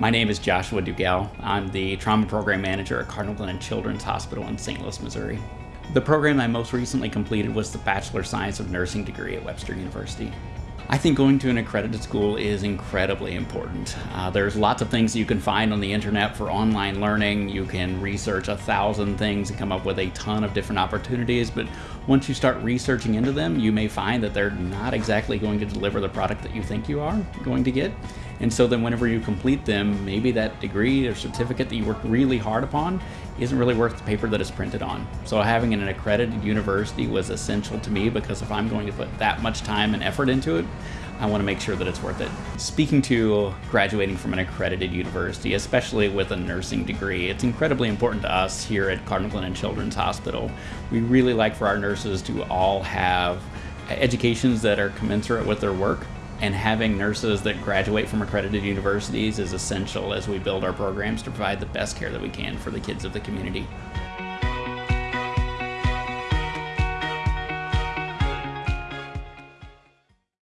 My name is Joshua Dugell. I'm the Trauma Program Manager at Cardinal Glennon Children's Hospital in St. Louis, Missouri. The program I most recently completed was the Bachelor of Science of Nursing degree at Webster University. I think going to an accredited school is incredibly important. Uh, there's lots of things you can find on the internet for online learning. You can research a thousand things and come up with a ton of different opportunities, but once you start researching into them, you may find that they're not exactly going to deliver the product that you think you are going to get. And so then whenever you complete them, maybe that degree or certificate that you worked really hard upon isn't really worth the paper that it's printed on. So having an accredited university was essential to me because if I'm going to put that much time and effort into it, I want to make sure that it's worth it. Speaking to graduating from an accredited university, especially with a nursing degree, it's incredibly important to us here at Cardinal Glennon Children's Hospital. We really like for our nurses to all have educations that are commensurate with their work and having nurses that graduate from accredited universities is essential as we build our programs to provide the best care that we can for the kids of the community.